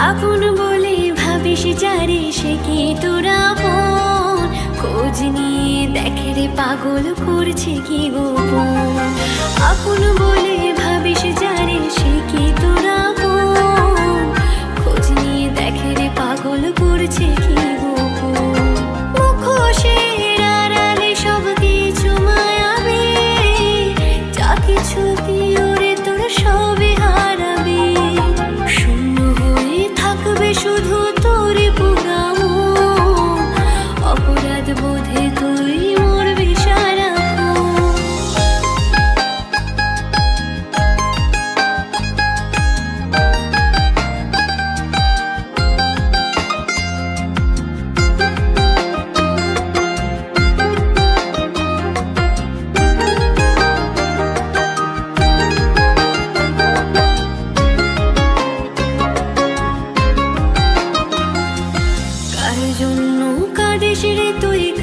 আপন বলে ভাবিস যারে সে কি তোরা আপন? খোঁজ নিয়ে দেখে রে পাগল করছে কি গোপন? আপন বলে জন্য কাঁদিস রে তুই